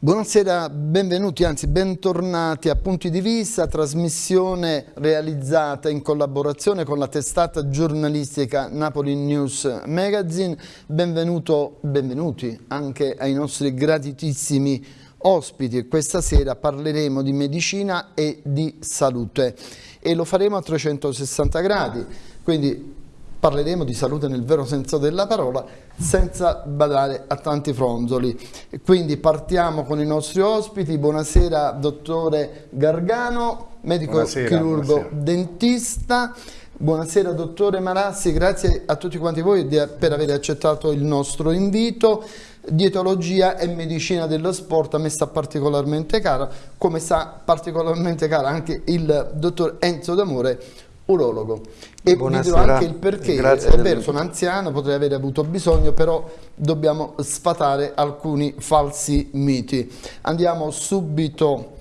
Buonasera, benvenuti, anzi bentornati a Punti di Vista, trasmissione realizzata in collaborazione con la testata giornalistica Napoli News Magazine. Benvenuto, benvenuti anche ai nostri gratitissimi ospiti. Questa sera parleremo di medicina e di salute e lo faremo a 360 gradi, quindi parleremo di salute nel vero senso della parola senza badare a tanti fronzoli. Quindi partiamo con i nostri ospiti. Buonasera dottore Gargano, medico buonasera, chirurgo buonasera. dentista. Buonasera dottore Marassi, grazie a tutti quanti voi per aver accettato il nostro invito. Dietologia e medicina dello sport a me sta particolarmente cara, come sta particolarmente cara anche il dottor Enzo D'Amore, urologo. E Buonasera. vi dirò anche il perché, Grazie è vero, sono anziano, potrei avere avuto bisogno, però dobbiamo sfatare alcuni falsi miti. Andiamo subito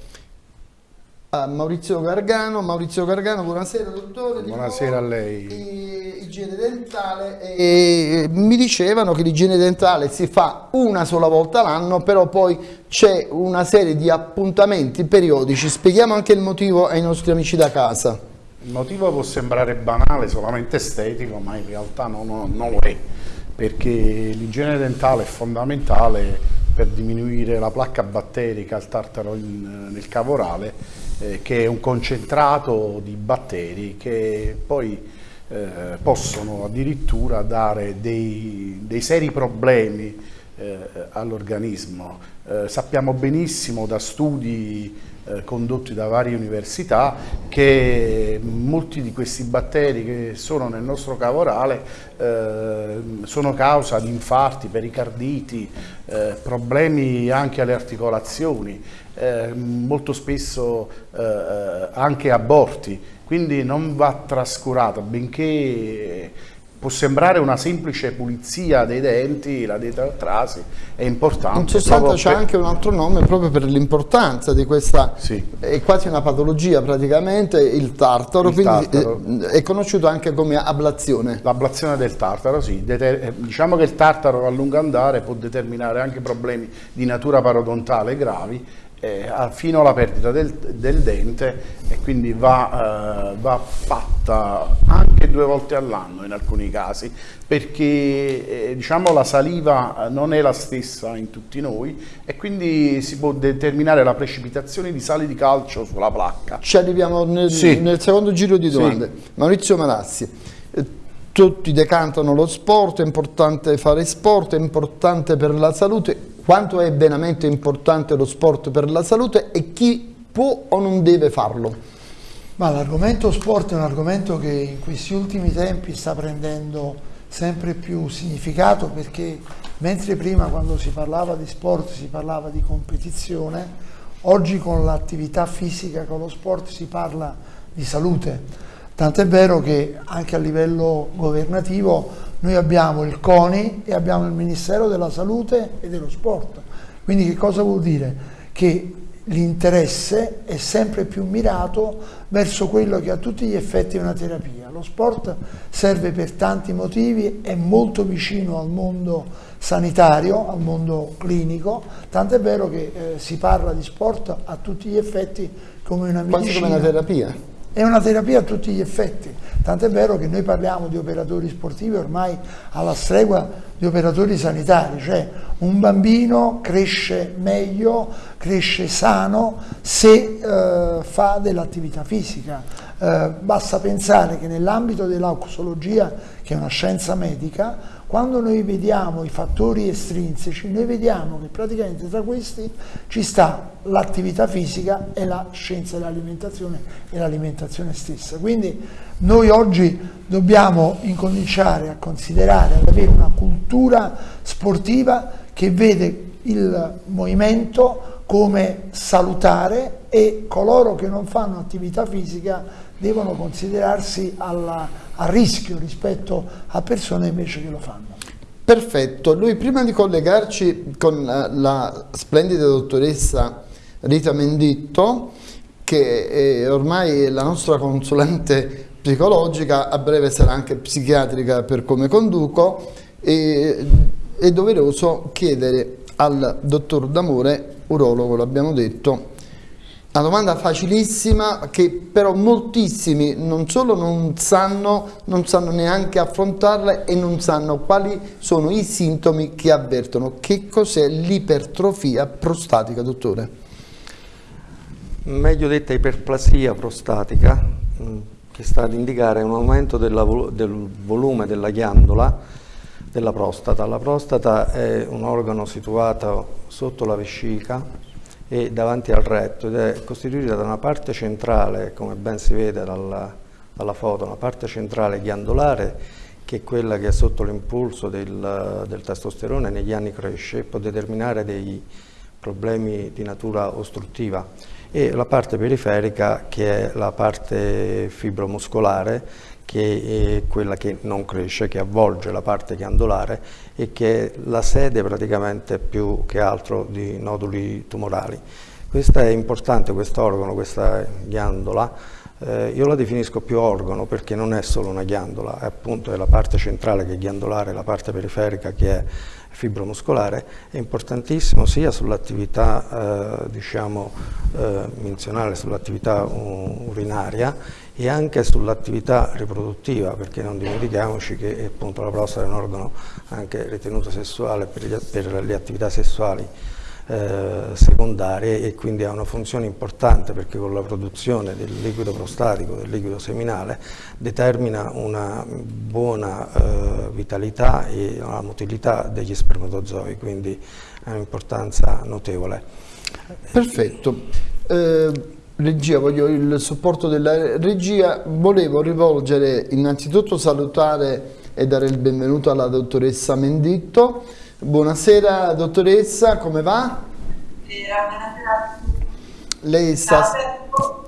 a Maurizio Gargano. Maurizio Gargano, buonasera dottore. Buonasera a lei. Igiene dentale. E mi dicevano che l'igiene dentale si fa una sola volta l'anno, però poi c'è una serie di appuntamenti periodici. Spieghiamo anche il motivo ai nostri amici da casa. Il motivo può sembrare banale, solamente estetico, ma in realtà non, non lo è, perché l'igiene dentale è fondamentale per diminuire la placca batterica, il tartaro in, nel cavorale, eh, che è un concentrato di batteri che poi eh, possono addirittura dare dei, dei seri problemi eh, all'organismo. Eh, sappiamo benissimo da studi eh, condotti da varie università che molti di questi batteri che sono nel nostro cavorale eh, sono causa di infarti, pericarditi, eh, problemi anche alle articolazioni, eh, molto spesso eh, anche aborti, quindi non va trascurata, benché può sembrare una semplice pulizia dei denti, la dietrasi è importante. In sostanza c'è per... anche un altro nome proprio per l'importanza di questa, sì. è quasi una patologia praticamente, il tartaro, il quindi tartaro. Eh, è conosciuto anche come ablazione. L'ablazione del tartaro, sì, eh, diciamo che il tartaro a lungo andare può determinare anche problemi di natura parodontale gravi eh, fino alla perdita del, del, dente e quindi va, eh, va, fatta anche due volte all'anno in alcuni casi perché eh, diciamo la saliva non è la stessa in tutti noi e quindi si può determinare la precipitazione di sali di calcio sulla placca. Ci arriviamo nel, sì. nel secondo giro di domande. Sì. Maurizio Manassi, eh, tutti decantano lo sport, è importante fare sport, è importante per la salute, quanto è veramente importante lo sport per la salute e chi può o non deve farlo? L'argomento sport è un argomento che in questi ultimi tempi sta prendendo sempre più significato perché mentre prima quando si parlava di sport si parlava di competizione, oggi con l'attività fisica, con lo sport si parla di salute. Tant'è vero che anche a livello governativo noi abbiamo il CONI e abbiamo il Ministero della Salute e dello Sport. Quindi che cosa vuol dire? Che l'interesse è sempre più mirato verso quello che a tutti gli effetti è una terapia. Lo sport serve per tanti motivi, è molto vicino al mondo sanitario, al mondo clinico, tant'è vero che eh, si parla di sport a tutti gli effetti come una medicina. Quasi come una terapia. È una terapia a tutti gli effetti, tant'è vero che noi parliamo di operatori sportivi ormai alla stregua di operatori sanitari, cioè un bambino cresce meglio, cresce sano se eh, fa dell'attività fisica. Eh, basta pensare che nell'ambito dell'auxologia, che è una scienza medica, quando noi vediamo i fattori estrinseci, noi vediamo che praticamente tra questi ci sta l'attività fisica e la scienza dell'alimentazione e l'alimentazione stessa. Quindi noi oggi dobbiamo incominciare a considerare, ad avere una cultura sportiva che vede il movimento come salutare e coloro che non fanno attività fisica devono considerarsi alla, a rischio rispetto a persone invece che lo fanno. Perfetto, lui prima di collegarci con la, la splendida dottoressa Rita Menditto, che è ormai la nostra consulente psicologica, a breve sarà anche psichiatrica per come conduco, è doveroso chiedere al dottor D'Amore, urologo, l'abbiamo detto. Una domanda facilissima che però moltissimi non solo non sanno, non sanno neanche affrontarla e non sanno quali sono i sintomi che avvertono. Che cos'è l'ipertrofia prostatica, dottore? Meglio detta iperplasia prostatica, mm, che sta ad indicare un aumento della, del volume della ghiandola della prostata. La prostata è un organo situato sotto la vescica e davanti al retto ed è costituita da una parte centrale, come ben si vede dalla, dalla foto, una parte centrale ghiandolare che è quella che sotto l'impulso del, del testosterone negli anni cresce e può determinare dei problemi di natura ostruttiva. E la parte periferica che è la parte fibromuscolare che è quella che non cresce, che avvolge la parte ghiandolare e che è la sede praticamente più che altro di noduli tumorali. Questo è importante, questo organo, questa ghiandola, eh, io la definisco più organo perché non è solo una ghiandola, è appunto la parte centrale che è ghiandolare, la parte periferica che è fibromuscolare, è importantissimo sia sull'attività eh, diciamo, eh, menzionale, sull'attività urinaria e anche sull'attività riproduttiva, perché non dimentichiamoci che appunto, la prostata è un organo anche ritenuto sessuale per, gli, per le attività sessuali eh, secondarie e quindi ha una funzione importante perché con la produzione del liquido prostatico, del liquido seminale, determina una buona eh, vitalità e una motilità degli spermatozoi, quindi ha un'importanza notevole. Perfetto. Eh, Regia, voglio il supporto della regia. Volevo rivolgere innanzitutto salutare e dare il benvenuto alla dottoressa Menditto. Buonasera dottoressa, come va? Buonasera. Lei sta...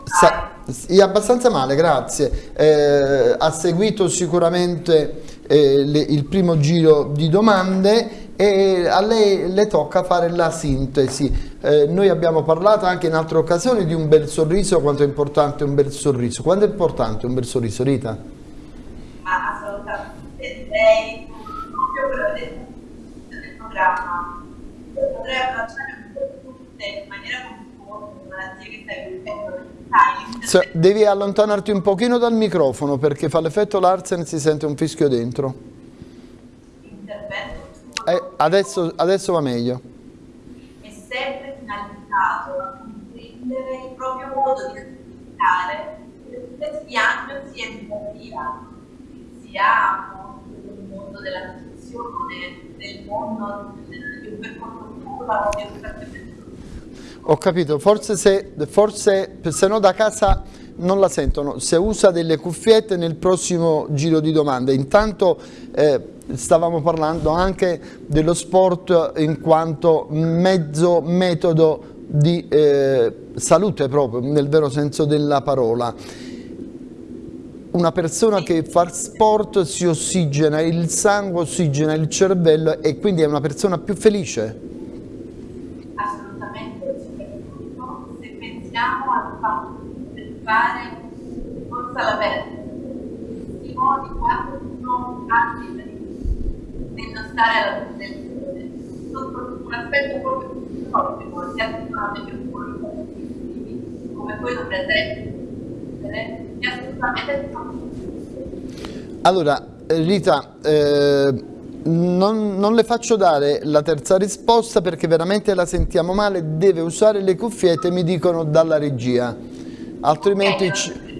sta è abbastanza male, grazie. Eh, ha seguito sicuramente eh, le, il primo giro di domande e a lei le tocca fare la sintesi. Eh, noi abbiamo parlato anche in altre occasioni di un bel sorriso, quanto è importante un bel sorriso. Quanto è importante un bel sorriso, Rita? Ma assolutamente, lei proprio quello del programma potrei abbracciare tutte in maniera conforme malattie che stai vivendo. Devi allontanarti un pochino dal microfono perché fa l'effetto Larsen e si sente un fischio dentro. Eh, adesso, adesso va meglio. È sempre finalizzato a comprendere il proprio modo di comunicare le diagnosi educativa che si ha nel mondo della nutrizione, nel mondo di un percorso curativo di educazione. Ho capito, forse se, forse se no da casa non la sentono, se usa delle cuffiette nel prossimo giro di domande. Intanto eh, stavamo parlando anche dello sport in quanto mezzo metodo di eh, salute proprio, nel vero senso della parola. Una persona che fa sport si ossigena il sangue, ossigena il cervello e quindi è una persona più felice. Assolutamente, se pensiamo al fatto di fare forza all'aperto, di modi quando uno ha di non stare alla protezione sotto un aspetto proprio psicologico, si attivano più come quello presente, è assolutamente Allora, Rita, eh, non, non, le faccio dare la terza risposta perché veramente la sentiamo male, deve usare le cuffiette, mi dicono dalla regia, altrimenti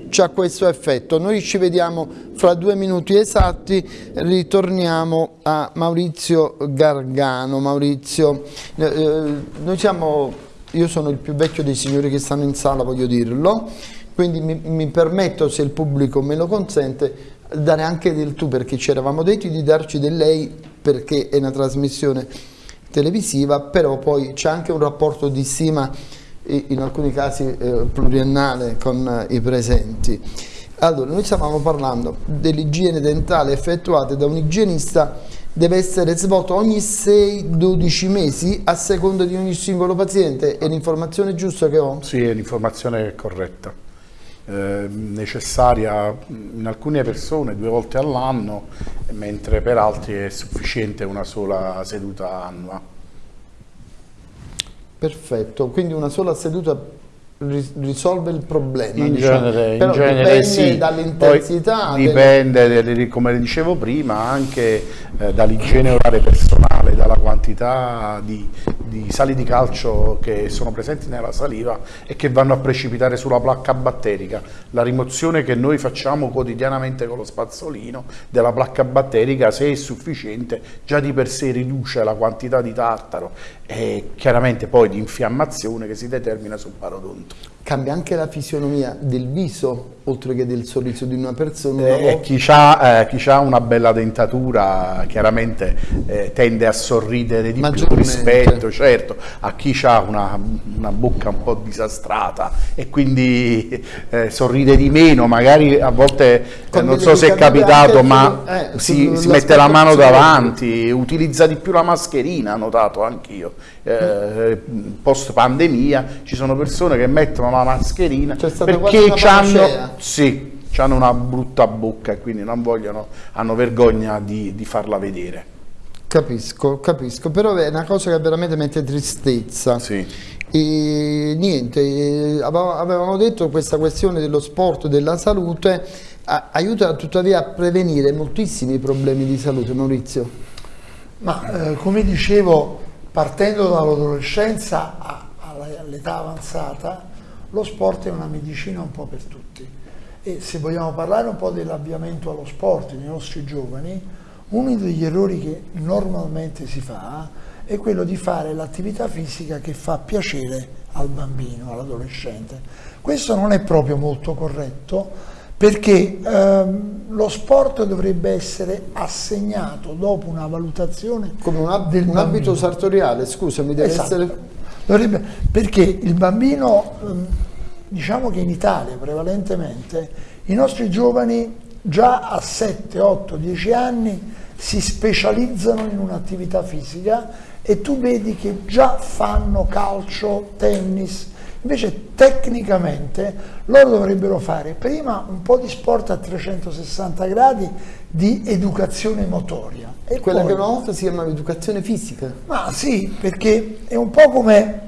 c'ha questo effetto. Noi ci vediamo fra due minuti esatti, ritorniamo a Maurizio Gargano. Maurizio, eh, eh, noi siamo, io sono il più vecchio dei signori che stanno in sala, voglio dirlo, quindi mi, mi permetto, se il pubblico me lo consente, dare anche del tu, perché ci eravamo detti di darci del lei, perché è una trasmissione televisiva, però poi c'è anche un rapporto di stima in alcuni casi eh, pluriennale con eh, i presenti. Allora, noi stavamo parlando dell'igiene dentale effettuata da un igienista deve essere svolto ogni 6-12 mesi a seconda di ogni singolo paziente. È l'informazione giusta che ho? Sì, è l'informazione corretta. Eh, necessaria in alcune persone due volte all'anno, mentre per altri è sufficiente una sola seduta annua. Perfetto, quindi una sola seduta risolve il problema in diciamo. genere, Però in genere dipende sì. dall'intensità dipende del- come dicevo prima anche eh, dall'igiene orale personale dalla quantità di, di sali di calcio che sono presenti nella saliva e che vanno a precipitare sulla placca batterica. La rimozione che noi facciamo quotidianamente con lo spazzolino della placca batterica se è sufficiente già di per sé riduce la quantità di tartaro e chiaramente poi di infiammazione che si determina sul parodonto. Cambia anche la fisionomia del viso oltre che del sorriso di una persona una Eh, chi ha, chi ha una bella dentatura chiaramente eh, tende a sorridere di più rispetto certo, a chi ha una, una bocca un po' disastrata e quindi eh, sorride di meno, magari a volte eh, non so se è capitato ma eh, si, si mette la mano davanti, utilizza di più la mascherina, notato anch'io. Eh, post pandemia ci sono persone che mettono la mascherina perché panacea. sì, hanno una brutta bocca e quindi non vogliono, hanno vergogna di, di farla vedere. Capisco, capisco, però è una cosa che veramente mette tristezza. Sì. E niente, avevamo detto che questa questione dello sport e della salute aiuta tuttavia a prevenire moltissimi problemi di salute, Maurizio. Ma eh, come dicevo, partendo dall'adolescenza all'età avanzata, lo sport è una medicina un po' per tutti. E se vogliamo parlare un po' dell'avviamento allo sport nei nostri giovani, uno degli errori che normalmente si fa è quello di fare l'attività fisica che fa piacere al bambino, all'adolescente. Questo non è proprio molto corretto perché ehm, lo sport dovrebbe essere assegnato dopo una valutazione Come un, ab- un abito sartoriale, scusami, deve Esatto. essere... Dovrebbe- perché il bambino, ehm, diciamo che in Italia prevalentemente, i nostri giovani già a 7, 8, 10 anni si specializzano in un'attività fisica e tu vedi che già fanno calcio, tennis, invece tecnicamente loro dovrebbero fare prima un po' di sport a 360 gradi di educazione motoria. E Quella poi- che una volta si chiamava educazione fisica. ma sì, perché è un po' come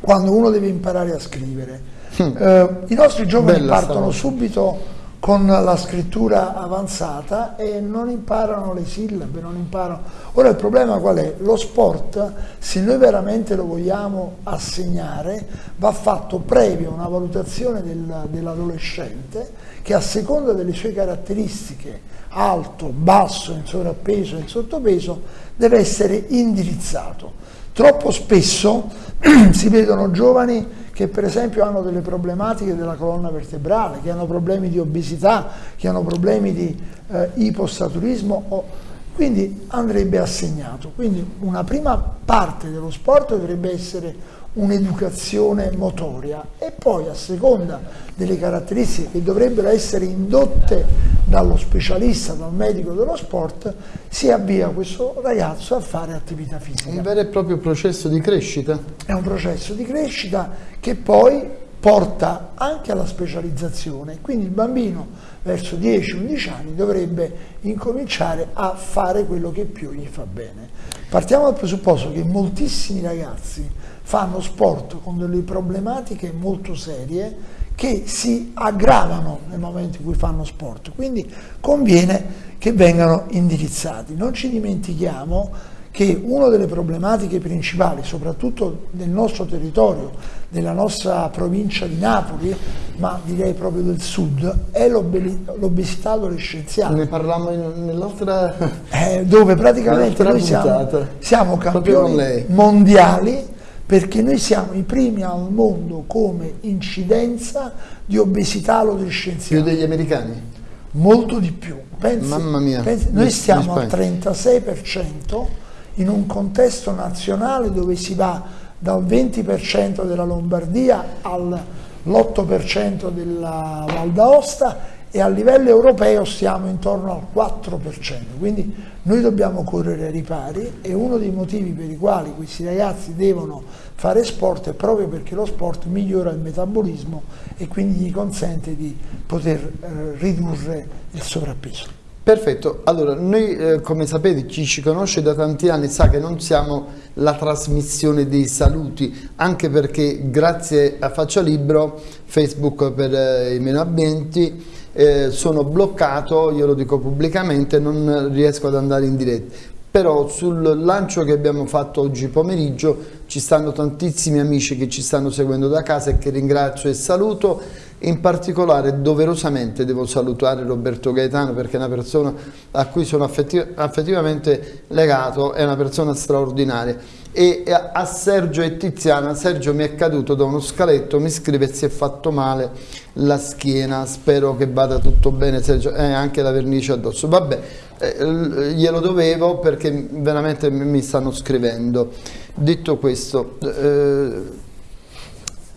quando uno deve imparare a scrivere. Eh, I nostri giovani Bella partono sta- subito con la scrittura avanzata e non imparano le sillabe, non imparano. Ora il problema qual è? Lo sport, se noi veramente lo vogliamo assegnare, va fatto previo una valutazione del- dell'adolescente che a seconda delle sue caratteristiche, alto, basso, in sovrappeso, in sottopeso, deve essere indirizzato. Troppo spesso si vedono giovani che per esempio hanno delle problematiche della colonna vertebrale, che hanno problemi di obesità, che hanno problemi di eh, ipostaturismo, o- quindi andrebbe assegnato. Quindi una prima parte dello sport dovrebbe essere un'educazione motoria e poi a seconda delle caratteristiche che dovrebbero essere indotte dallo specialista, dal medico dello sport, si avvia questo ragazzo a fare attività fisica. Un vero e proprio processo di crescita. È un processo di crescita che poi porta anche alla specializzazione, quindi il bambino verso 10-11 anni dovrebbe incominciare a fare quello che più gli fa bene. Partiamo dal presupposto che moltissimi ragazzi fanno sport con delle problematiche molto serie che si aggravano nel momento in cui fanno sport, quindi conviene che vengano indirizzati. Non ci dimentichiamo che una delle problematiche principali, soprattutto del nostro territorio, della nostra provincia di Napoli, ma direi proprio del sud, è l'obe- l'obesità adolescenziale. Ne parlammo in- nell'altra... Eh, dove praticamente noi siamo, siamo campioni mondiali perché noi siamo i primi al mondo come incidenza di obesità più adolescenziale, degli americani. molto di più. Pensi- Mamma mia. pensi- noi stiamo al Spagna. 36% in un contesto nazionale dove si va dal 20% della Lombardia all'8% della Val d'Aosta e a livello europeo stiamo intorno al 4%, quindi noi dobbiamo correre ai ripari e uno dei motivi per i quali questi ragazzi devono fare sport è proprio perché lo sport migliora il metabolismo e quindi gli consente di poter eh, ridurre il sovrappeso. Perfetto, allora noi eh, come sapete chi ci conosce da tanti anni sa che non siamo la trasmissione dei saluti, anche perché grazie a Faccia Libro, Facebook per eh, i meno abbienti, eh, sono bloccato, io lo dico pubblicamente, non riesco ad andare in diretta. Però sul lancio che abbiamo fatto oggi pomeriggio ci stanno tantissimi amici che ci stanno seguendo da casa e che ringrazio e saluto. In particolare doverosamente devo salutare Roberto Gaetano perché è una persona a cui sono affettiv affettivamente legato, è una persona straordinaria e a Sergio e Tiziana, Sergio mi è caduto da uno scaletto, mi scrive si è fatto male la schiena, spero che vada tutto bene Sergio, eh, anche la vernice addosso, vabbè eh, glielo dovevo perché veramente mi stanno scrivendo. Detto questo, eh,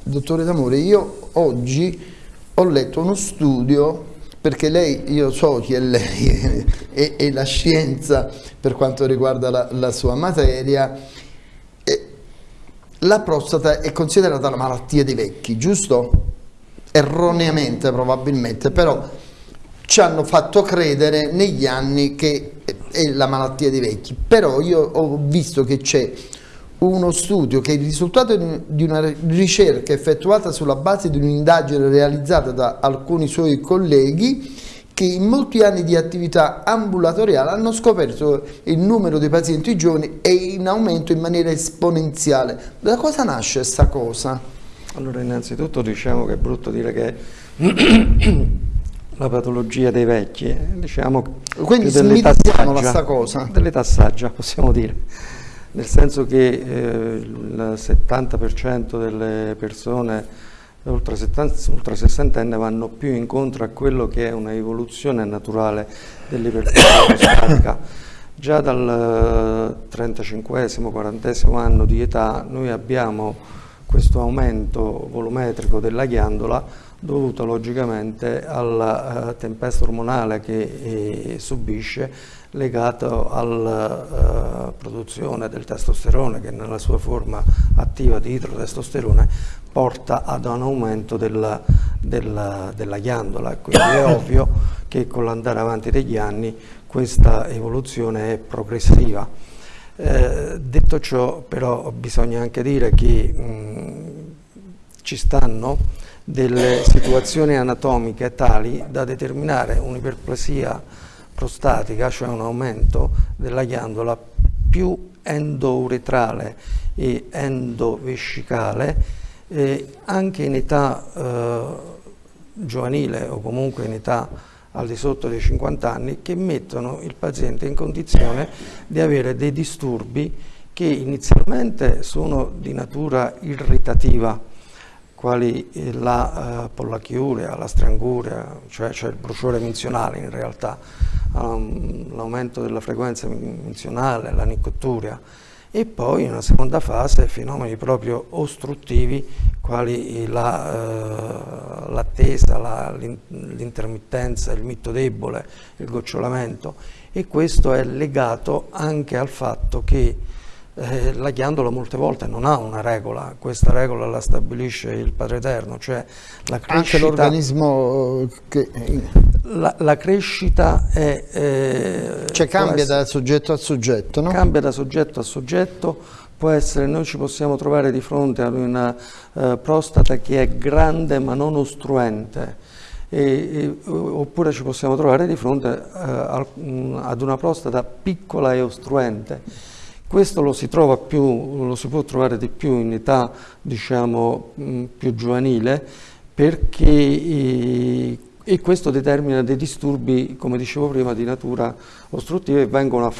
dottore D'Amore, io oggi ho letto uno studio perché lei, io so chi è lei e, e la scienza per quanto riguarda la, la sua materia, la prostata è considerata la malattia dei vecchi, giusto? Erroneamente probabilmente, però ci hanno fatto credere negli anni che è la malattia dei vecchi, però io ho visto che c'è uno studio che è il risultato di una ricerca effettuata sulla base di un'indagine realizzata da alcuni suoi colleghi che in molti anni di attività ambulatoriale hanno scoperto il numero dei pazienti giovani è in aumento in maniera esponenziale. Da cosa nasce questa cosa? Allora innanzitutto diciamo che è brutto dire che la patologia dei vecchi, diciamo Quindi smitizziamola sta cosa. Dell'età saggia, possiamo dire. Nel senso che eh, il 70% delle persone oltre, 70, oltre 60 anni vanno più incontro a quello che è una evoluzione naturale dell'ipertensione prostatica. Già dal 35-40 anno di età noi abbiamo questo aumento volumetrico della ghiandola dovuto logicamente alla uh, tempesta ormonale che eh, subisce legato alla uh, produzione del testosterone che nella sua forma attiva di idrotestosterone porta ad un aumento della, della, della ghiandola, quindi è ovvio che con l'andare avanti degli anni questa evoluzione è progressiva. Eh, detto ciò però bisogna anche dire che mh, ci stanno delle situazioni anatomiche tali da determinare un'iperplasia prostatica, cioè un aumento della ghiandola più endouretrale e endovescicale eh, anche in età eh, giovanile o comunque in età al di sotto dei 50 anni che mettono il paziente in condizione di avere dei disturbi che inizialmente sono di natura irritativa quali la uh, pollachiuria, la stranguria, cioè, cioè, il bruciore menzionale in realtà, um, l'aumento della frequenza menzionale, la nicotturia e poi in una seconda fase fenomeni proprio ostruttivi quali l'attesa, la, uh, l'intermittenza, il mitto debole, il gocciolamento. E questo è legato anche al fatto che eh, la ghiandola molte volte non ha una regola, questa regola la stabilisce il Padre Eterno, cioè la crescita... Anche l'organismo che... La, la, crescita è... Eh, cioè cambia essere, da soggetto a soggetto, no? Cambia da soggetto a soggetto, può essere, noi ci possiamo trovare di fronte ad una uh, prostata che è grande ma non ostruente, e, e, oppure ci possiamo trovare di fronte al, um, ad una prostata piccola e ostruente questo lo si, più, lo si può trovare di più in età diciamo, più giovanile perché eh, e questo determina dei disturbi, come dicevo prima, di natura ostruttiva e vengono,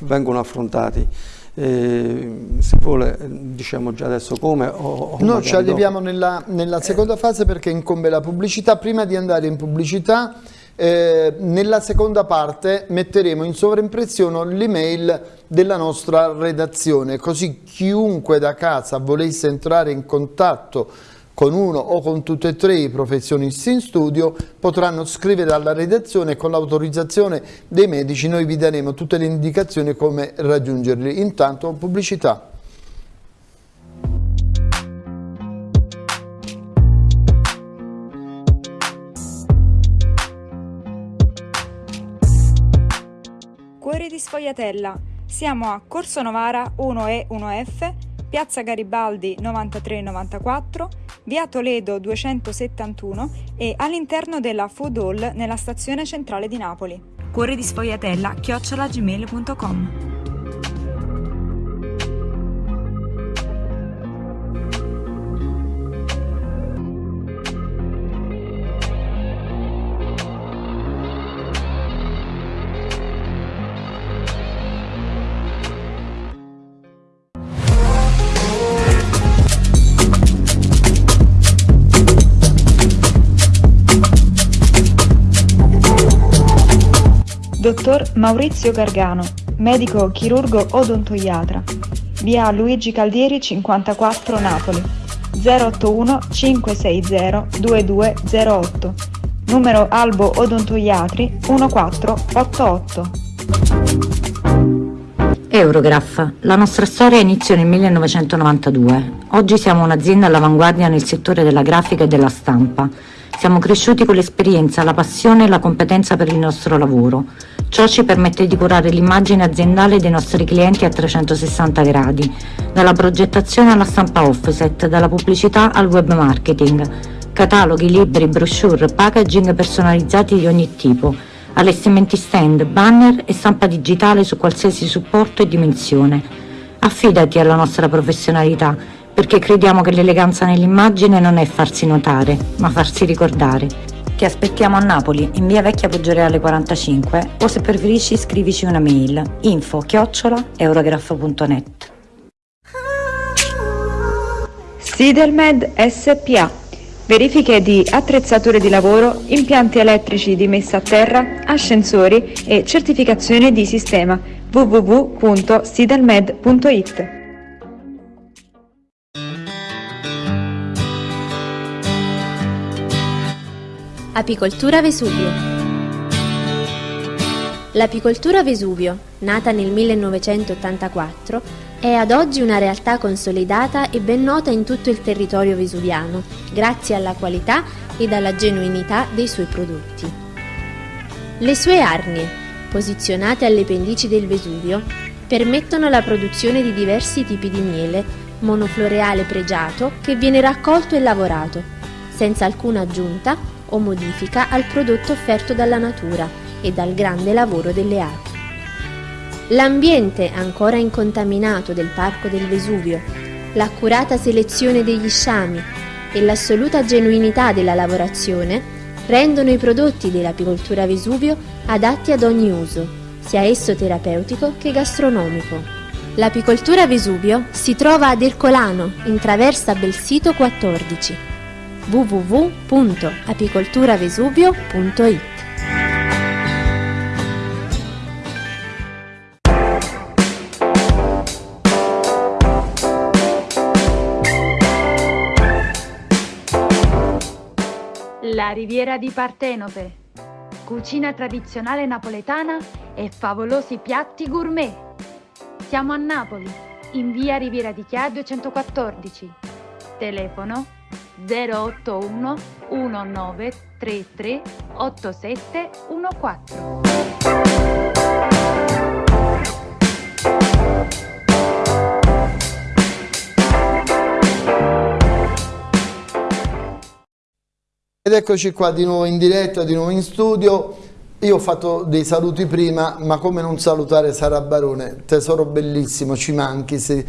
vengono affrontati. Eh, se vuole diciamo già adesso come o, o no ci arriviamo nella, nella, seconda fase perché incombe la pubblicità. Prima di andare in pubblicità eh, nella seconda parte metteremo in sovraimpressione l'email della nostra redazione, così chiunque da casa volesse entrare in contatto con uno o con tutti e tre i professionisti in studio potranno scrivere alla redazione e con l'autorizzazione dei medici noi vi daremo tutte le indicazioni come raggiungerli. Intanto pubblicità. Cuori di Sfogliatella. Siamo a Corso Novara 1E 1F, Piazza Garibaldi 9394, Via Toledo 271 e all'interno della Food Hall nella stazione centrale di Napoli. Cuori di Sfogliatella chiocciolagmail.com Dottor Maurizio Gargano, medico chirurgo odontoiatra. Via Luigi Caldieri 54 Napoli. 081 560 2208. Numero Albo Odontoiatri 1488. Eurograph. La nostra storia iniziò nel 1992. Oggi siamo un'azienda all'avanguardia nel settore della grafica e della stampa. Siamo cresciuti con l'esperienza, la passione e la competenza per il nostro lavoro. Ciò ci permette di curare l'immagine aziendale dei nostri clienti a 360 gradi, dalla progettazione alla stampa offset, dalla pubblicità al web marketing, cataloghi, libri, brochure, packaging personalizzati di ogni tipo, allestimenti stand, banner e stampa digitale su qualsiasi supporto e dimensione. Affidati alla nostra professionalità, perché crediamo che l'eleganza nell'immagine non è farsi notare, ma farsi ricordare. Ti aspettiamo a Napoli, in via Vecchia Poggioreale 45 o se preferisci scrivici una mail info chiocciola eurograph.net Sidelmed SPA Verifiche di attrezzature di lavoro, impianti elettrici di messa a terra, ascensori e certificazione di sistema. www.sidelmed.it Apicoltura Vesuvio L'apicoltura Vesuvio, nata nel 1984, è ad oggi una realtà consolidata e ben nota in tutto il territorio vesuviano, grazie alla qualità ed alla genuinità dei suoi prodotti. Le sue arnie, posizionate alle pendici del Vesuvio, permettono la produzione di diversi tipi di miele, monofloreale pregiato che viene raccolto e lavorato, senza alcuna aggiunta o modifica al prodotto offerto dalla natura e dal grande lavoro delle api. L'ambiente ancora incontaminato del Parco del Vesuvio, l'accurata selezione degli sciami e l'assoluta genuinità della lavorazione rendono i prodotti dell'apicoltura Vesuvio adatti ad ogni uso, sia esso terapeutico che gastronomico. L'apicoltura Vesuvio si trova ad Ercolano, in traversa Belsito 14 www.apicolturavesuvio.it La riviera di Partenope. Cucina tradizionale napoletana e favolosi piatti gourmet. Siamo a Napoli, in via Riviera di Chia 214. Telefono 081 1933 8714. Ed eccoci qua di nuovo in diretta, di nuovo in studio. Io ho fatto dei saluti prima, ma come non salutare Sara Barone, tesoro bellissimo, ci manchi, se,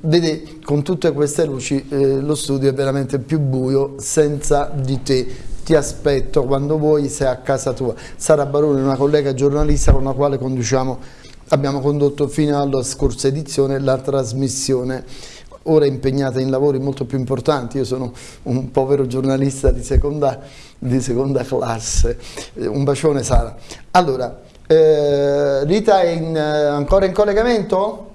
vedi con tutte queste luci eh, lo studio è veramente più buio senza di te, ti aspetto quando vuoi, sei a casa tua. Sara Barone è una collega giornalista con la quale conduciamo, abbiamo condotto fino alla scorsa edizione la trasmissione. Ora impegnata in lavori molto più importanti, io sono un povero giornalista di seconda, di seconda classe, eh, un bacione Sara. Allora, eh, Rita è in, eh, ancora in collegamento?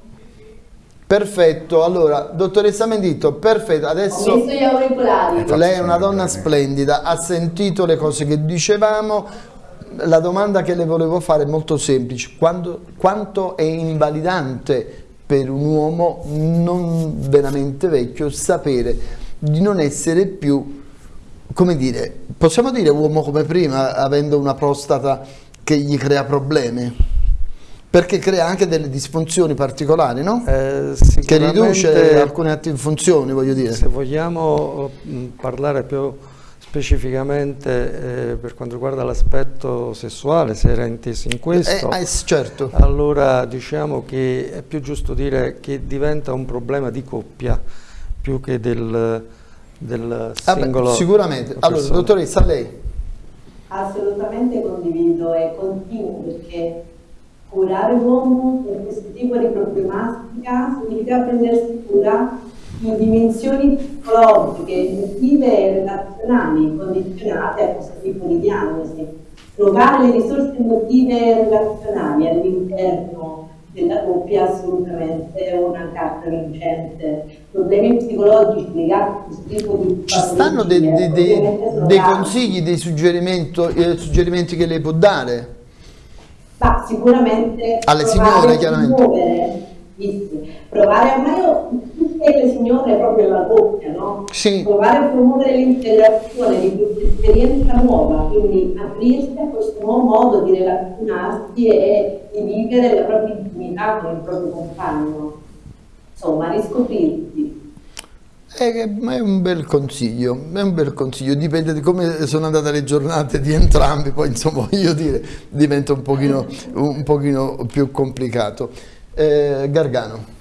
Perfetto, allora, dottoressa Mendito, perfetto, adesso... Ho visto gli auricolari. Lei è una donna splendida, ha sentito le cose che dicevamo, la domanda che le volevo fare è molto semplice, Quando, quanto è invalidante per un uomo non veramente vecchio sapere di non essere più, come dire, possiamo dire uomo come prima, avendo una prostata che gli crea problemi? Perché crea anche delle disfunzioni particolari, no? Eh, che riduce alcune funzioni, voglio dire. Se vogliamo mh, parlare più specificamente eh, per quanto riguarda l'aspetto sessuale, se era inteso in questo, eh, eh, certo. allora diciamo che è più giusto dire che diventa un problema di coppia più che del, del singolo. Ah beh, sicuramente. Allora, dottoressa, lei? Assolutamente condivido e continuo perché curare l'uomo per questo tipo di problematica significa prendersi cura in dimensioni psicologiche, emotive e relazionali condizionate a questo tipo di diagnosi. Trovare le risorse emotive e relazionali all'interno della coppia è assolutamente una carta vincente. Problemi psicologici legati a questo tipo di Ci stanno dei, dei, dei, dei consigli, dei suggerimenti, eh, suggerimenti che lei può dare? Ma sicuramente alle signore chiaramente provare a mai tutte le signore proprio la coppia no? Sì. provare a promuovere l'integrazione di questa esperienza nuova quindi aprirsi a questo nuovo modo di relazionarsi e di vivere la propria intimità con il proprio compagno insomma riscoprirsi è, ma è un bel consiglio, è un bel consiglio, dipende di come sono andate le giornate di entrambi, poi insomma voglio dire diventa un pochino, un pochino più complicato. Eh, Gargano.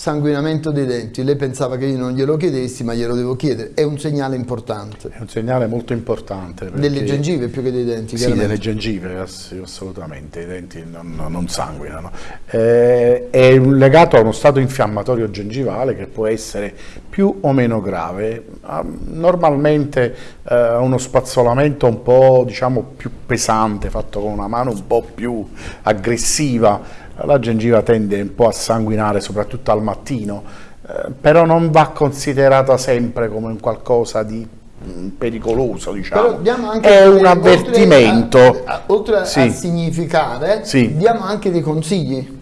Sanguinamento dei denti, lei pensava che io non glielo chiedessi ma glielo devo chiedere, è un segnale importante. È un segnale molto importante. Delle gengive più che dei denti? Sì, delle gengive assolutamente, i denti non, non sanguinano. Eh, è legato a uno stato infiammatorio gengivale che può essere più o meno grave. Ah, normalmente eh, uno spazzolamento un po' diciamo, più pesante, fatto con una mano un po' più aggressiva, la gengiva tende un po' a sanguinare soprattutto al mattino, eh, però non va considerata sempre come un qualcosa di mm, pericoloso diciamo è un avvertimento oltre a, a, oltre sì. a significare sì. diamo anche dei consigli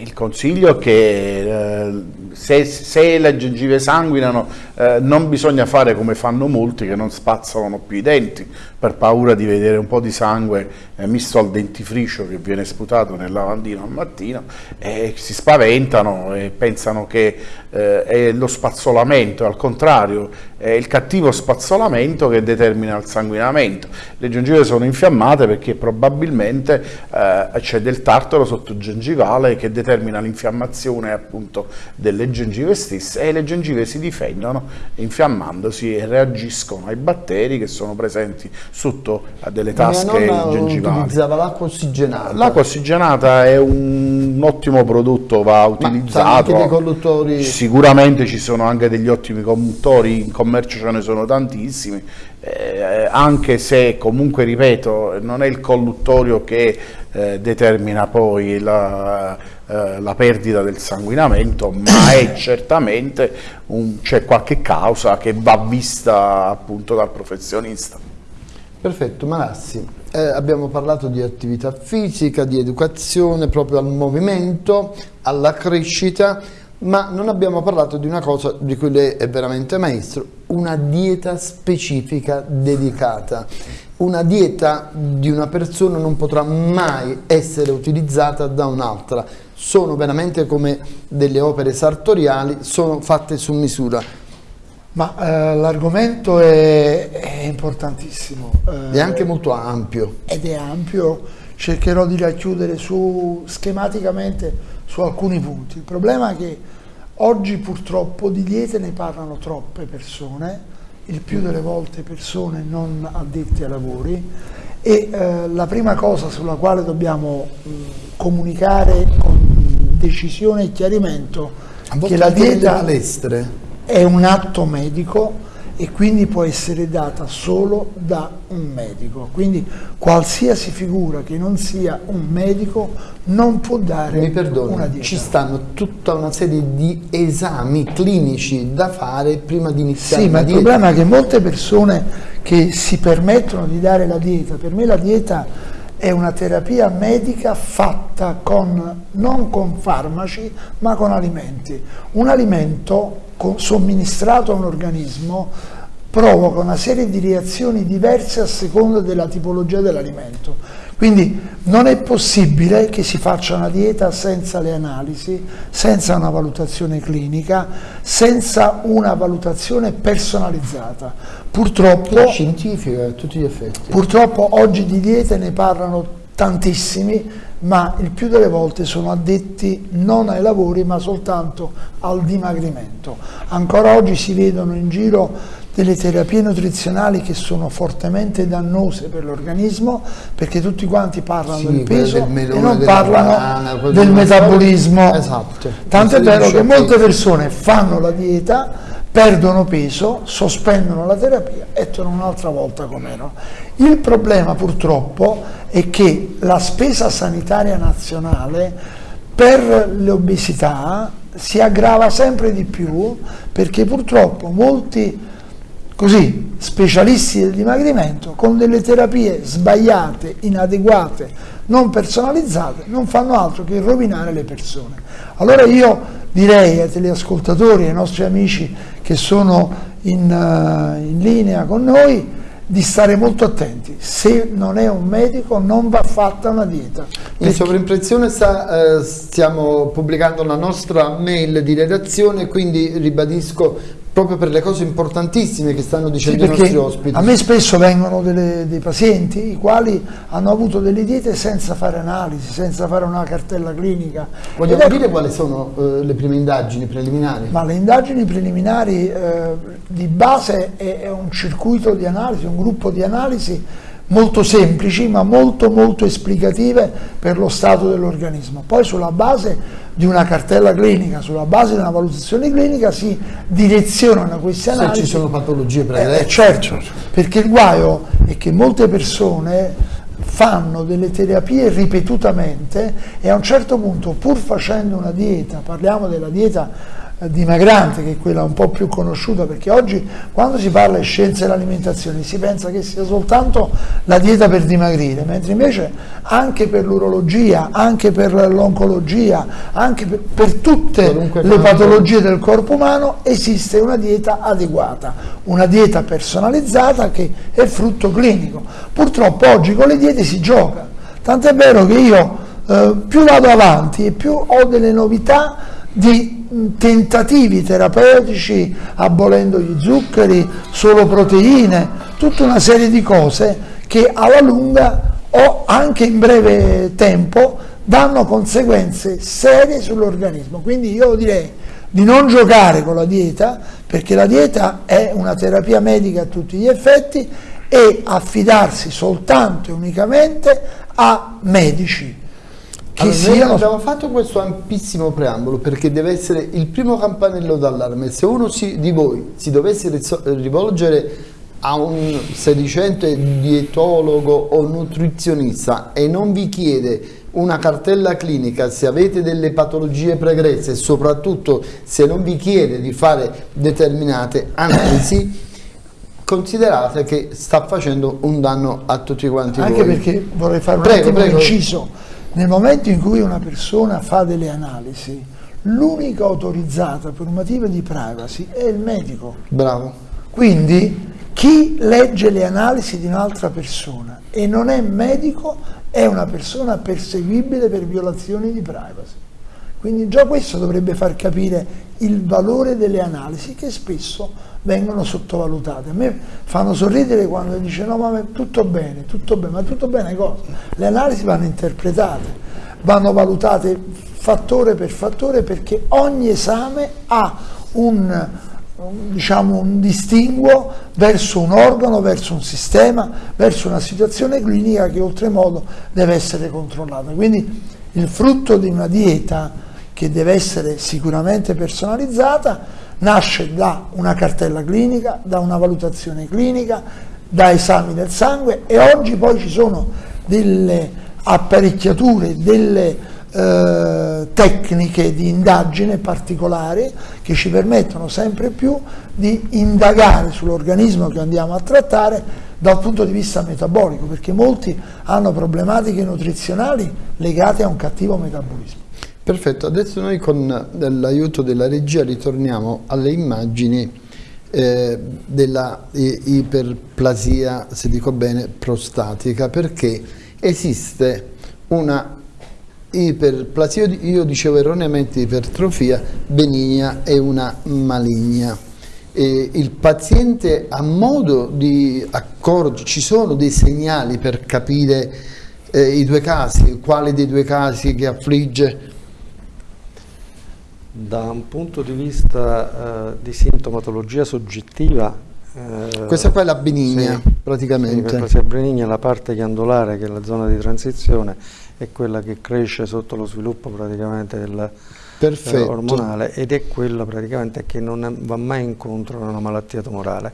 il consiglio è che eh, se, se, le gengive sanguinano eh, non bisogna fare come fanno molti che non spazzolano più i denti per paura di vedere un po' di sangue eh, misto al dentifricio che viene sputato nel lavandino al mattino e si spaventano e pensano che eh, è lo spazzolamento, al contrario è il cattivo spazzolamento che determina il sanguinamento. Le gengive sono infiammate perché probabilmente eh, c'è del tartaro sottogengivale che determina l'infiammazione appunto delle gengive stesse e le gengive si difendono infiammandosi e reagiscono ai batteri che sono presenti sotto a delle tasche gengivali. utilizzava l'acqua ossigenata. L'acqua ossigenata è un, un, ottimo prodotto, va utilizzato. Ma conduttori... Sicuramente ci sono anche degli ottimi conduttori, in commercio ce ne sono tantissimi, eh, anche se comunque, ripeto, non è il colluttorio che eh, determina poi la, eh, la, perdita del sanguinamento, ma è certamente c'è qualche causa che va vista appunto dal professionista. Perfetto, Malassi, eh, abbiamo parlato di attività fisica, di educazione proprio al movimento, alla crescita, ma non abbiamo parlato di una cosa di cui lei è veramente maestro, una dieta specifica dedicata. Una dieta di una persona non potrà mai essere utilizzata da un'altra, sono veramente come delle opere sartoriali, sono fatte su misura. Ma eh, l'argomento è, è, importantissimo. Eh, è anche molto ampio. Ed è ampio, cercherò di racchiudere su, schematicamente su alcuni punti. Il problema è che oggi purtroppo di diete ne parlano troppe persone, il più delle volte persone non addette ai lavori e eh, la prima cosa sulla quale dobbiamo mh, comunicare con decisione e chiarimento che la dieta... è un atto medico e quindi può essere data solo da un medico. Quindi qualsiasi figura che non sia un medico non può dare Mi perdoni, una dieta. Ci stanno tutta una serie di esami clinici da fare prima di iniziare Sì, ma il dieta. problema è che molte persone che si permettono di dare la dieta, per me la dieta è una terapia medica fatta con, non con farmaci ma con alimenti. Un alimento somministrato a un organismo provoca una serie di reazioni diverse a seconda della tipologia dell'alimento. Quindi non è possibile che si faccia una dieta senza le analisi, senza una valutazione clinica, senza una valutazione personalizzata. Purtroppo, scientifica a tutti gli effetti. Purtroppo oggi di diete ne parlano tantissimi, ma il più delle volte sono addetti non ai lavori ma soltanto al dimagrimento. Ancora oggi si vedono in giro delle terapie nutrizionali che sono fortemente dannose per l'organismo perché tutti quanti parlano Sì, del peso del e non parlano banana, del metabolismo. Esatto. Tanto è vero che molte persone fanno la dieta, perdono peso, sospendono la terapia e tornano un'altra volta come erano. Il problema purtroppo è che la spesa sanitaria nazionale per l'obesità si aggrava sempre di più perché purtroppo molti così specialisti del dimagrimento con delle terapie sbagliate, inadeguate, non personalizzate, non fanno altro che rovinare le persone. Allora io direi ai teleascoltatori, ai nostri amici che sono in, eh, in linea con noi, di stare molto attenti. Se non è un medico non va fatta una dieta. In sovraimpressione sta, eh, stiamo pubblicando la nostra mail di redazione, quindi ribadisco proprio per le cose importantissime che stanno Sì, dicendo i perché nostri ospiti. a me spesso vengono delle- dei pazienti i quali hanno avuto delle diete senza fare analisi, senza fare una cartella clinica. Vogliamo ecco- dire quali sono eh, le prime indagini preliminari? Ma le indagini preliminari eh, di base è, è un circuito di analisi, un gruppo di analisi molto semplici ma molto molto esplicative per lo stato dell'organismo. Poi sulla base di una cartella clinica, sulla base di una valutazione clinica si direzionano queste Se analisi. ci sono patologie Eh, pregresse. eh, certo, perché il guaio è che molte persone fanno delle terapie ripetutamente e a un certo punto pur facendo una dieta, parliamo della dieta dimagrante che è quella un po' più conosciuta perché oggi quando si parla di scienze dell'alimentazione si pensa che sia soltanto la dieta per dimagrire, mentre invece anche per l'urologia, anche per l'oncologia, anche per, per tutte Qualunque le patologie del corpo umano esiste una dieta adeguata, una dieta personalizzata che è frutto clinico. Purtroppo oggi con le diete si gioca, tant'è vero che io eh, più vado avanti e più ho delle novità di tentativi terapeutici abolendo gli zuccheri, solo proteine, tutta una serie di cose che alla lunga o anche in breve tempo danno conseguenze serie sull'organismo. Quindi io direi di non giocare con la dieta, perché la dieta è una terapia medica a tutti gli effetti e affidarsi soltanto e unicamente a medici che Allora, noi siano abbiamo fatto questo ampissimo preambolo perché deve essere il primo campanello d'allarme. Se uno si- di voi si dovesse rivolgere a un sedicente dietologo o nutrizionista e non vi chiede una cartella clinica, se avete delle patologie pregresse e soprattutto se non vi chiede di fare determinate analisi, considerate che sta facendo un danno a tutti quanti Anche voi. perché vorrei fare un Prego, prego. inciso. Nel momento in cui una persona fa delle analisi, l'unica autorizzata per un motivo di privacy è il medico. Bravo. Quindi chi legge le analisi di un'altra persona e non è medico è una persona perseguibile per violazioni di privacy. Quindi già questo dovrebbe far capire il valore delle analisi che spesso vengono sottovalutate. A me fanno sorridere quando dice no ma tutto bene, tutto bene, ma tutto bene cosa? Le analisi vanno interpretate, vanno valutate fattore per fattore perché ogni esame ha un, diciamo, un distinguo verso un organo, verso un sistema, verso una situazione clinica che oltremodo deve essere controllata. Quindi il frutto di una dieta che deve essere sicuramente personalizzata nasce da una cartella clinica, da una valutazione clinica, da esami del sangue e oggi poi ci sono delle apparecchiature, delle eh, tecniche di indagine particolari che ci permettono sempre più di indagare sull'organismo che andiamo a trattare dal punto di vista metabolico, perché molti hanno problematiche nutrizionali legate a un cattivo metabolismo. Perfetto, adesso noi con l'aiuto della regia ritorniamo alle immagini eh, della iperplasia, se dico bene, prostatica, perché esiste una iperplasia, io dicevo erroneamente ipertrofia benigna e una maligna. E il paziente ha modo di accorgere, ci sono dei segnali per capire eh, i due casi, quale dei due casi che affligge? Da un punto di vista eh, di sintomatologia soggettiva eh, questa qua è la benigna sì, praticamente. Sì, la benigna è la parte ghiandolare che è la zona di transizione è quella che cresce sotto lo sviluppo praticamente del eh, ormonale ed è quella praticamente che non va mai incontro a una malattia tumorale.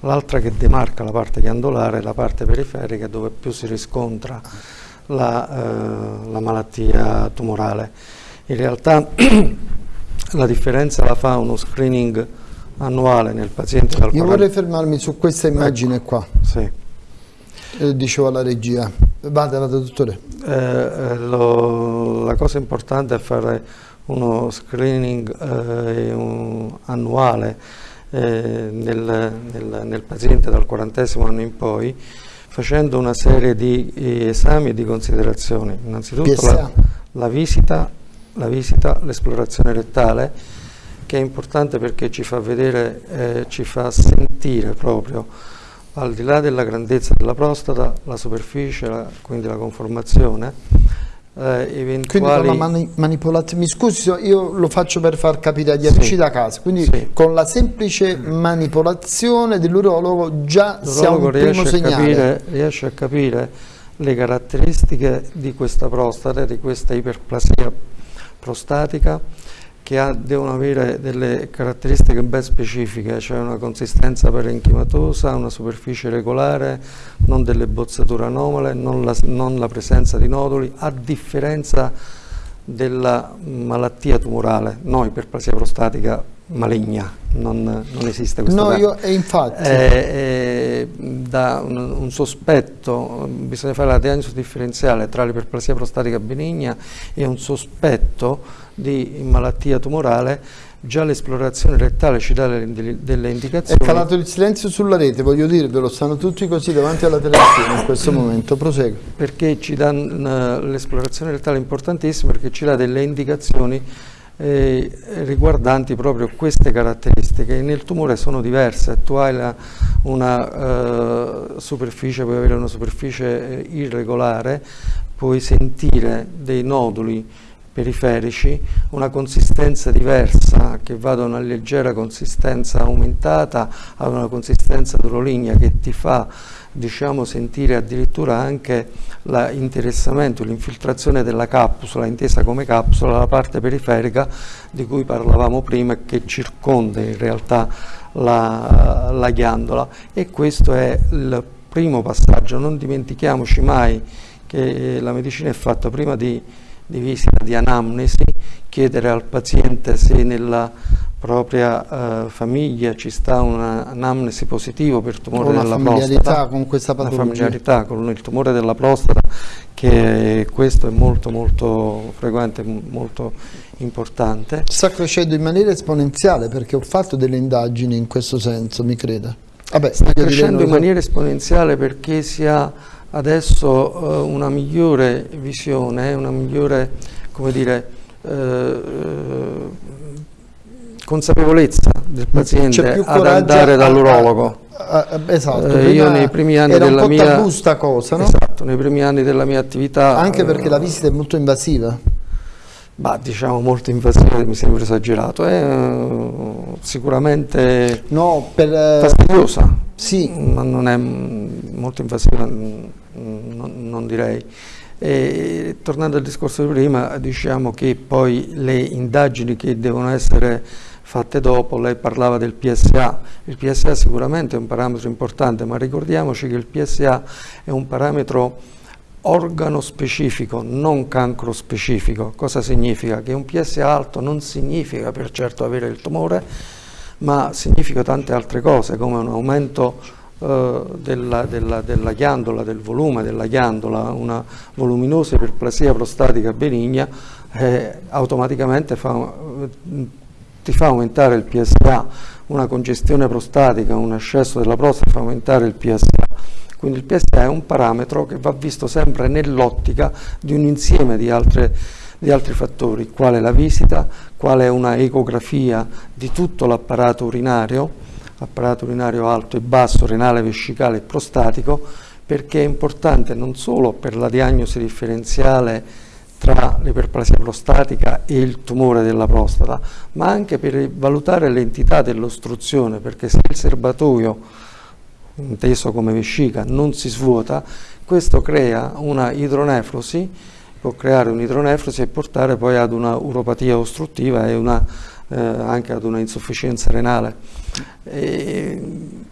L'altra che demarca la parte ghiandolare è la parte periferica dove più si riscontra la, eh, la malattia tumorale. In realtà la differenza la fa uno screening annuale nel paziente dal Io 40... vorrei fermarmi su questa immagine ecco. qua. Sì. Eh, dicevo alla regia. Vada, vada dottore. Eh, eh, lo, la cosa importante è fare uno screening eh, un, annuale eh, nel, nel, nel, paziente dal quarantesimo anno in poi facendo una serie di esami e di considerazioni. Innanzitutto la, la visita, l'esplorazione rettale che è importante perché ci fa vedere, eh, ci fa sentire proprio al di là della grandezza della prostata, la superficie, la, quindi la conformazione, eh, eventuali... La mani manipolazione, mi scusi, io lo faccio per far capire agli amici sì. da casa, quindi sì. con la semplice manipolazione dell'urologo già siamo un primo segnale. Capire, riesce a capire le caratteristiche di questa prostata, di questa iperplasia prostatica, che ha, devono avere delle caratteristiche ben specifiche, cioè una consistenza parenchimatosa, una superficie regolare, non delle bozzature anomale, non la, non la presenza di noduli, a differenza della malattia tumorale, no iperplasia prostatica maligna, non, non esiste questa No, io, e infatti... Eh, eh, da un, un, sospetto, bisogna fare la diagnosi differenziale tra l'iperplasia prostatica benigna e un sospetto di malattia tumorale, già l'esplorazione rettale ci dà delle, delle, indicazioni. È calato il silenzio sulla rete, voglio dirvelo, stanno tutti così davanti alla televisione in questo momento, prosegue. Perché ci dà l'esplorazione rettale importantissima perché ci dà delle indicazioni eh, riguardanti proprio queste caratteristiche. Nel tumore sono diverse, tu hai la, una uh, superficie, puoi avere una superficie eh, irregolare, puoi sentire dei noduli periferici, una consistenza diversa che va da una leggera consistenza aumentata a una consistenza droligna che ti fa diciamo, sentire addirittura anche l'interessamento, l'infiltrazione della capsula, intesa come capsula, la parte periferica di cui parlavamo prima e che circonda in realtà la, la ghiandola. E questo è il primo passaggio, non dimentichiamoci mai che la medicina è fatta prima di di visita di anamnesi, chiedere al paziente se nella propria uh, famiglia ci sta un'anamnesi positiva per tumore della prostata. con questa patologia. Una familiarità con il tumore della prostata, che questo è molto molto frequente, molto importante. Sta crescendo in maniera esponenziale perché ho fatto delle indagini in questo senso, mi creda. Vabbè, sta crescendo in maniera esponenziale perché si ha adesso eh, una migliore visione, una migliore come dire, eh, eh consapevolezza del paziente ad andare dall'urologo. esatto, eh, io nei primi anni della mia cosa, no? esatto, nei primi anni della mia attività anche perché la visita è molto invasiva. Bah, diciamo molto invasiva mi sembra esagerato, è eh, sicuramente no, per, fastidiosa, sì. ma non è molto invasiva non, non direi. E, tornando al discorso di prima, diciamo che poi le indagini che devono essere fatte dopo, lei parlava del PSA, il PSA sicuramente è un parametro importante, ma ricordiamoci che il PSA è un parametro organo specifico, non cancro specifico. Cosa significa? Che un PSA alto non significa per certo avere il tumore, ma significa tante altre cose, come un aumento eh, della, della, della, ghiandola, del volume della ghiandola, una voluminosa iperplasia prostatica benigna, eh, automaticamente fa, ti fa aumentare il PSA, una congestione prostatica, un ascesso della prostata fa aumentare il PSA. Quindi il PSA è un parametro che va visto sempre nell'ottica di un insieme di, altre, di altri fattori, quale la visita, quale una ecografia di tutto l'apparato urinario, apparato urinario alto e basso, renale, vescicale e prostatico, perché è importante non solo per la diagnosi differenziale tra l'iperplasia prostatica e il tumore della prostata, ma anche per valutare l'entità dell'ostruzione, perché se il serbatoio, inteso come vescica, non si svuota, questo crea una idronefrosi, può creare un'idronefrosi e portare poi ad una uropatia ostruttiva e una, eh, anche ad una insufficienza renale. E,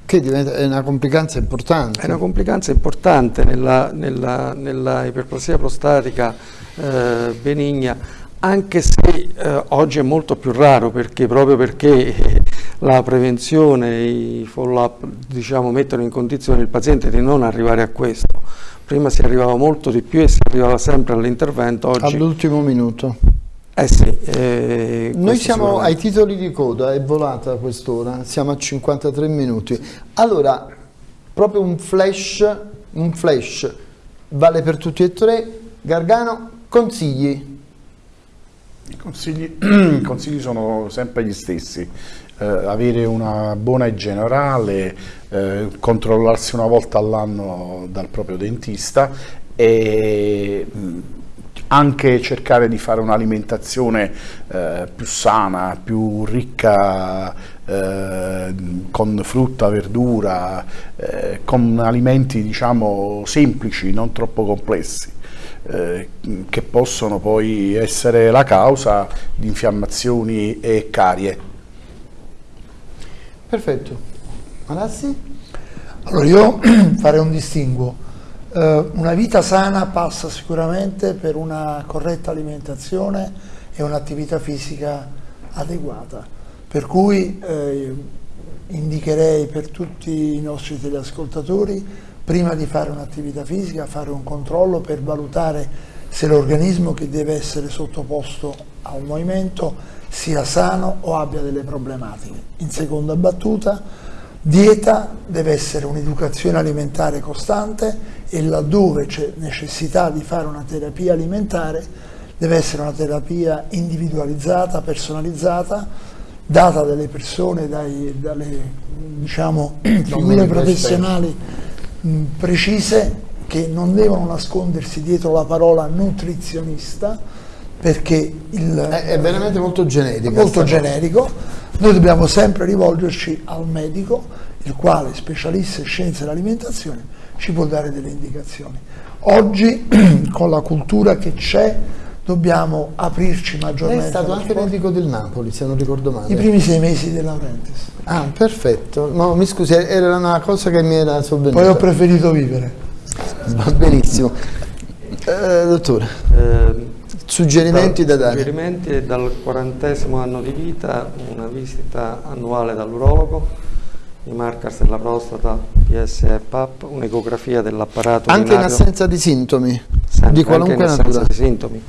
che diventa, è una complicanza importante. È una complicanza importante nella, nella, nella iperplasia prostatica eh, benigna, anche se eh, oggi è molto più raro perché proprio perché la prevenzione, i follow-up diciamo, mettono in condizione il paziente di non arrivare a questo. Prima si arrivava molto di più e si arrivava sempre all'intervento. All'ultimo minuto. Eh sì, eh, Noi siamo ai titoli di coda, è volata quest'ora, siamo a 53 minuti. Allora, proprio un flash, un flash vale per tutti e tre. Gargano, consigli? I consigli, I consigli sono sempre gli stessi. Eh, avere una buona igiene orale, eh, controllarsi una volta all'anno dal proprio dentista e anche cercare di fare un'alimentazione eh, più sana, più ricca eh, con frutta, verdura, eh, con alimenti diciamo semplici, non troppo complessi. Eh, che possono poi essere la causa di infiammazioni e carie. Perfetto. Malassi? Allora io farei un distinguo eh, una vita sana passa sicuramente per una corretta alimentazione e un'attività fisica adeguata, per cui eh, indicherei per tutti i nostri teleascoltatori prima di fare un'attività fisica fare un controllo per valutare se l'organismo che deve essere sottoposto a un movimento sia sano o abbia delle problematiche. In seconda battuta Dieta deve essere un'educazione alimentare costante e laddove c'è necessità di fare una terapia alimentare deve essere una terapia individualizzata, personalizzata, data dalle persone, dai, dalle diciamo, figure professionali mh, precise che non devono nascondersi dietro la parola nutrizionista perché il, è, è veramente molto generico. Molto generico noi dobbiamo sempre rivolgerci al medico, il quale, specialista in scienze dell'alimentazione, ci può dare delle indicazioni. Oggi, con la cultura che c'è, dobbiamo aprirci maggiormente. È stato anche sport. medico del Napoli, se non ricordo male. I primi sei mesi De Laurentiis. Ah, perfetto. No, mi scusi, era una cosa che mi era sovvenuta. Poi ho preferito vivere. Va benissimo. Eh, dottore. Eh, Suggerimenti da, da dare? Suggerimenti dal quarantesimo anno di vita, una visita annuale dall'urologo, i markers della prostata, PS e PAP, un'ecografia dell'apparato Anche in assenza di sintomi? Sempre, di qualunque anche in assenza di sintomi.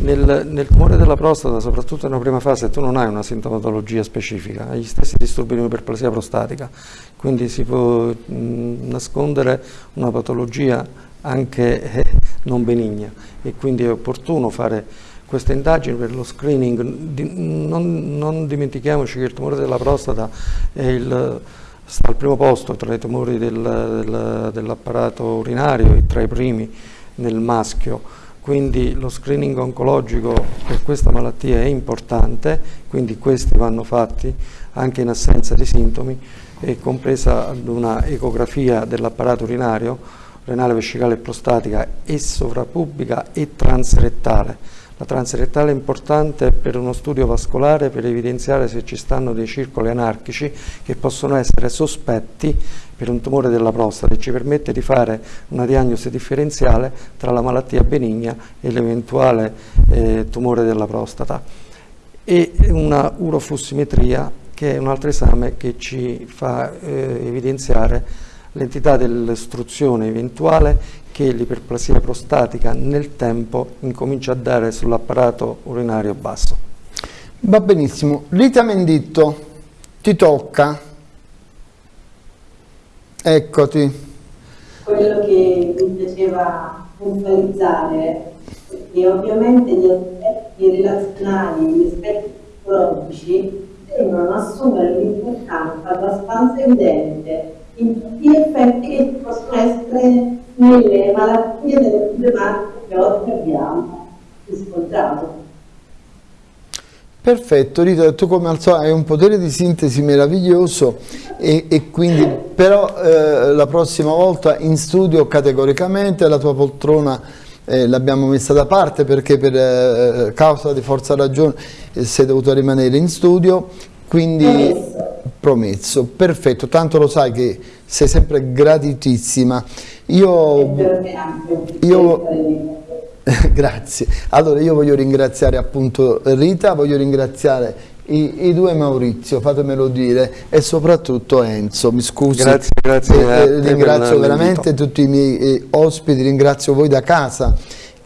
Nel, nel, tumore della prostata, soprattutto nella prima fase, tu non hai una sintomatologia specifica, hai gli stessi disturbi di iperplasia prostatica, quindi si può mh, nascondere una patologia anche eh, non benigna e quindi è opportuno fare queste indagini per lo screening. Non, non dimentichiamoci che il tumore della prostata il, sta al primo posto tra i tumori del, del, dell'apparato urinario e tra i primi nel maschio, quindi lo screening oncologico per questa malattia è importante, quindi questi vanno fatti anche in assenza di sintomi, e compresa una ecografia dell'apparato urinario renale vescicale e prostatica e sovrapubblica e transrettale. La transrettale è importante per uno studio vascolare per evidenziare se ci stanno dei circoli anarchici che possono essere sospetti per un tumore della prostata e ci permette di fare una diagnosi differenziale tra la malattia benigna e l'eventuale eh, tumore della prostata. E una uroflussimetria che è un altro esame che ci fa eh, evidenziare l'entità dell'ostruzione eventuale che l'iperplasia prostatica nel tempo incomincia a dare sull'apparato urinario basso. Va benissimo. Rita Menditto, ti tocca. Eccoti. quello che mi piaceva puntualizzare è che ovviamente gli aspetti relazionali, gli aspetti psicologici tendono ad assumere un'importanza abbastanza evidente in tutti gli effetti che possono essere nelle malattie delle problematiche che oggi abbiamo riscontrato. Perfetto, Rita, tu come al solito hai un potere di sintesi meraviglioso e, e quindi però eh, la prossima volta in studio categoricamente la tua poltrona eh, l'abbiamo messa da parte perché per eh, causa di forza ragione eh, sei dovuto rimanere in studio, quindi promesso. promesso, perfetto, tanto lo sai che sei sempre gratitissima. Io, io Grazie. Allora io voglio ringraziare appunto Rita, voglio ringraziare i, i, due Maurizio, fatemelo dire, e soprattutto Enzo, mi scusi. Grazie, grazie. Eh, eh, ringrazio veramente tutti i miei eh, ospiti, ringrazio voi da casa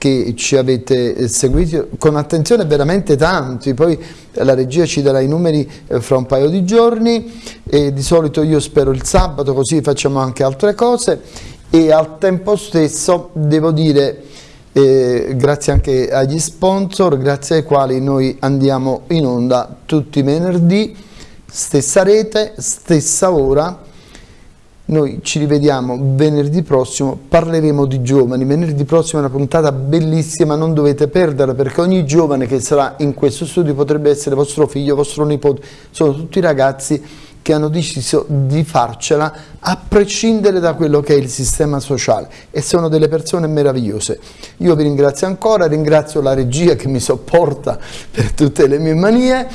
che ci avete eh, seguito con attenzione veramente tanti, poi la regia ci darà i numeri eh, fra un paio di giorni e di solito io spero il sabato così facciamo anche altre cose. E al tempo stesso devo dire eh, grazie anche agli sponsor, grazie ai quali noi andiamo in onda tutti i venerdì, stessa rete, stessa ora. Noi ci rivediamo venerdì prossimo, parleremo di giovani, venerdì prossimo è una puntata bellissima, non dovete perderla perché ogni giovane che sarà in questo studio potrebbe essere vostro figlio, vostro nipote, sono tutti ragazzi che hanno deciso di farcela a prescindere da quello che è il sistema sociale e sono delle persone meravigliose. Io vi ringrazio ancora, ringrazio la regia che mi sopporta per tutte le mie manie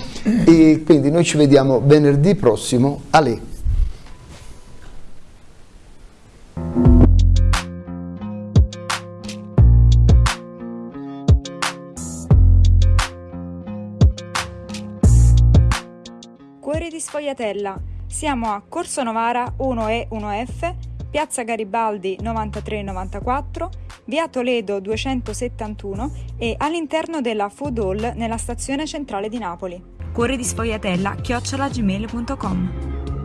e quindi noi ci vediamo venerdì prossimo a lei. Cuore di Sfogliatella. Siamo a Corso Novara 1E 1F, Piazza Garibaldi 9394, Via Toledo 271 e all'interno della Food Hall nella stazione centrale di Napoli. Cuore di Sfogliatella chiocciolagmail.com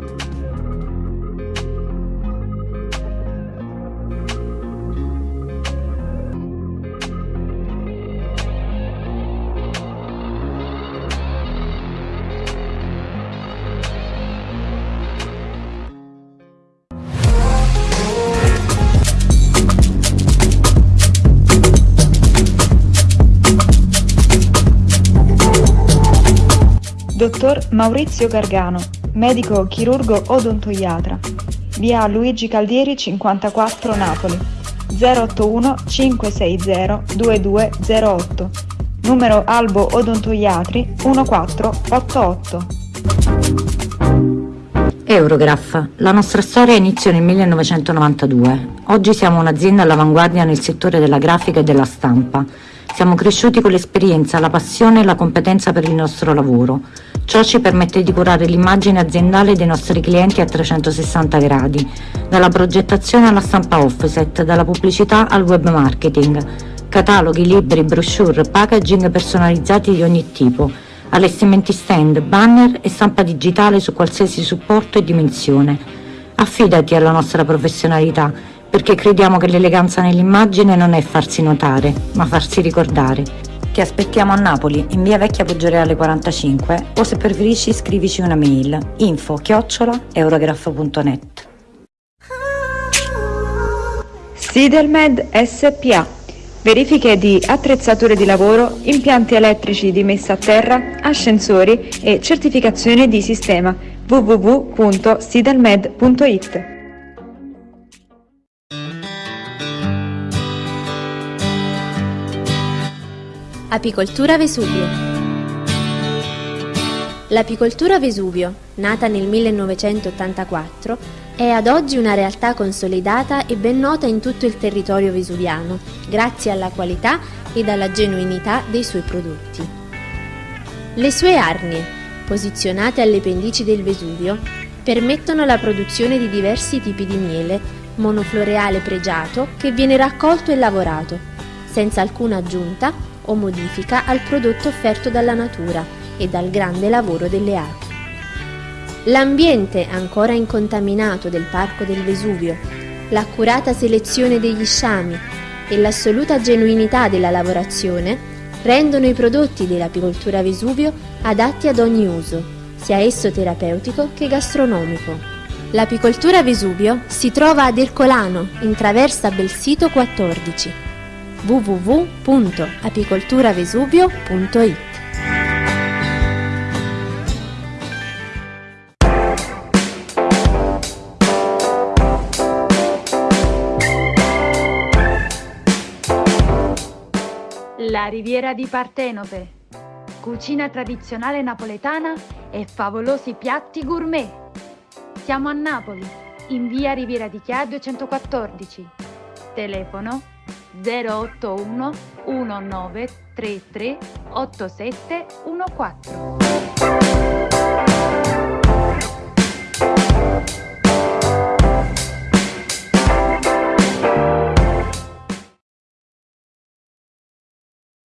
Dottor Maurizio Gargano, medico chirurgo odontoiatra, via Luigi Caldieri 54 Napoli, 081 560 2208, numero Albo Odontoiatri 1488. Eurograph. La nostra storia inizia nel 1992. Oggi siamo un'azienda all'avanguardia nel settore della grafica e della stampa. Siamo cresciuti con l'esperienza, la passione e la competenza per il nostro lavoro. Ciò ci permette di curare l'immagine aziendale dei nostri clienti a 360 gradi, dalla progettazione alla stampa offset, dalla pubblicità al web marketing, cataloghi, libri, brochure, packaging personalizzati di ogni tipo, allestimenti stand, banner e stampa digitale su qualsiasi supporto e dimensione. Affidati alla nostra professionalità perché crediamo che l'eleganza nell'immagine non è farsi notare, ma farsi ricordare. Ti aspettiamo a Napoli, in via Vecchia Poggioreale 45 o se preferisci scrivici una mail info chiocciola eurograph.net Sidelmed SPA Verifiche di attrezzature di lavoro, impianti elettrici di messa a terra, ascensori e certificazione di sistema. www.sidelmed.it Apicoltura Vesuvio L'apicoltura Vesuvio, nata nel 1984, è ad oggi una realtà consolidata e ben nota in tutto il territorio vesuviano, grazie alla qualità ed alla genuinità dei suoi prodotti. Le sue arnie, posizionate alle pendici del Vesuvio, permettono la produzione di diversi tipi di miele, monofloreale pregiato che viene raccolto e lavorato, senza alcuna aggiunta o modifica al prodotto offerto dalla natura e dal grande lavoro delle api. L'ambiente ancora incontaminato del Parco del Vesuvio, l'accurata selezione degli sciami e l'assoluta genuinità della lavorazione rendono i prodotti dell'apicoltura Vesuvio adatti ad ogni uso, sia esso terapeutico che gastronomico. L'apicoltura Vesuvio si trova ad Ercolano, in traversa Belsito 14 www.apicolturavesuvio.it La Riviera di Partenope. Cucina tradizionale napoletana e favolosi piatti gourmet. Siamo a Napoli, in via Riviera di Chia 214. Telefono 081 1933 8714.